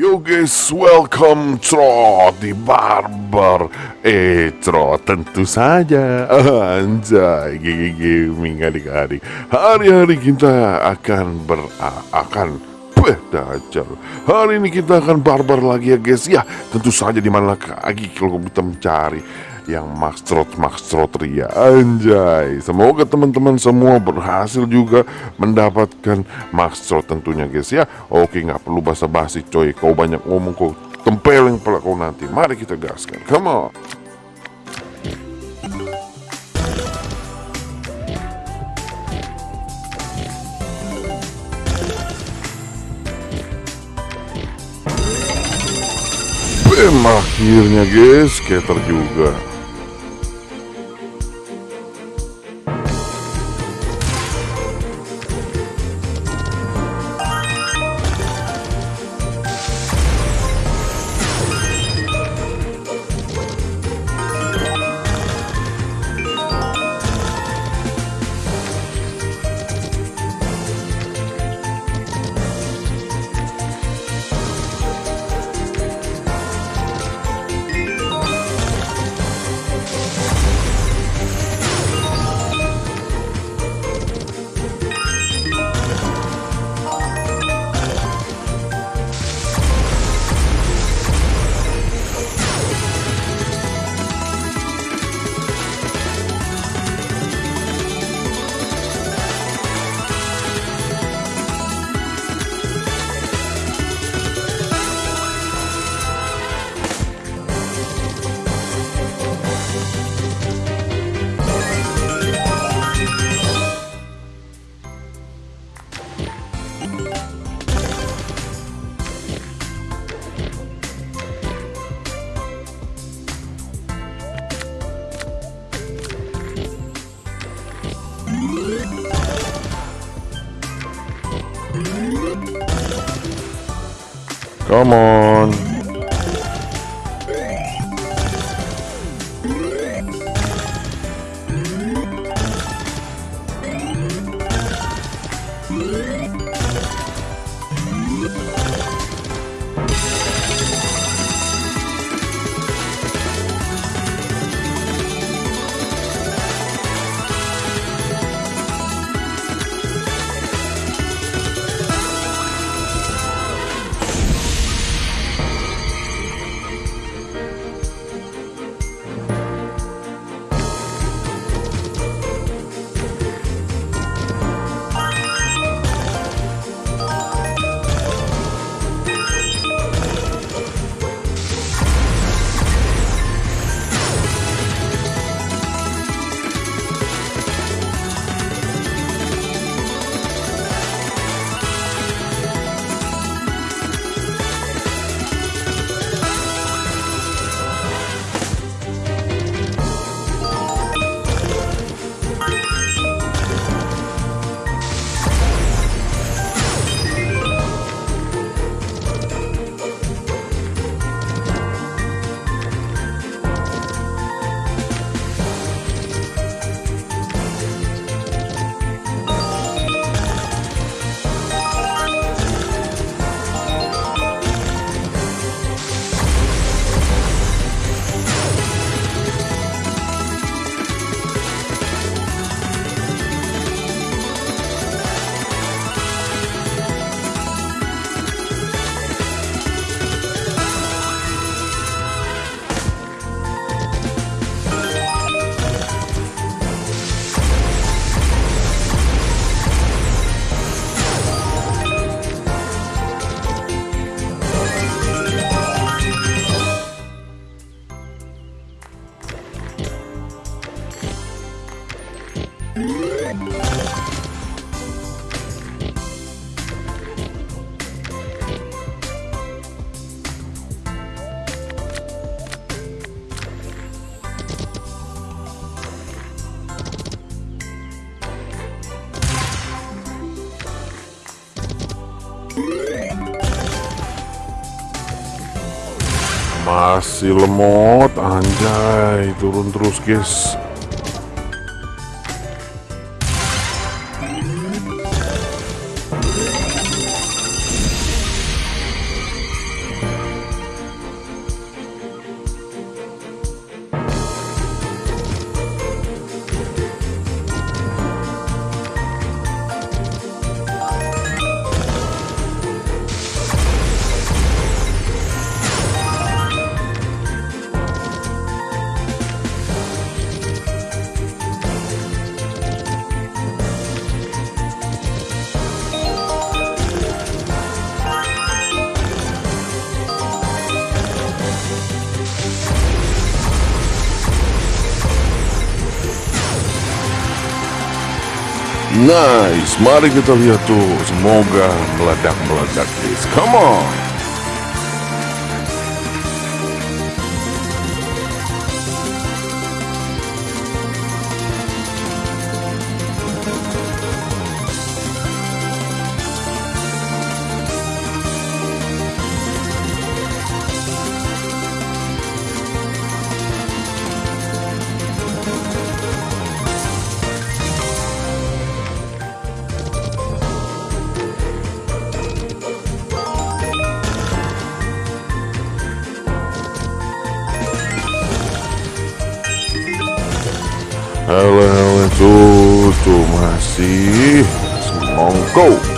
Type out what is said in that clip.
Yo guys, welcome Trot di Barber Eh Trot tentu saja. Anjay, GG Gaming adik-adik Hari-hari kita akan ber... akan Beh, dajal Hari ini kita akan barbar lagi ya guys. Ya, tentu saja di mana lagi kalau kita mencari yang Max Trot Max Trot Ria. Anjay. Semoga teman-teman semua berhasil juga mendapatkan Max Trot tentunya guys ya. Oke nggak perlu basa-basi coy. Kau banyak ngomong kau tempeleng pula kau nanti. Mari kita gaskan. Come on. Akhirnya guys, skater juga Come on. Masih lemot anjay. Turun terus guys Nice, mari kita lihat tuh. Semoga meledak-meledak guys. Come on. Halo, halo, tuh, masih semongko.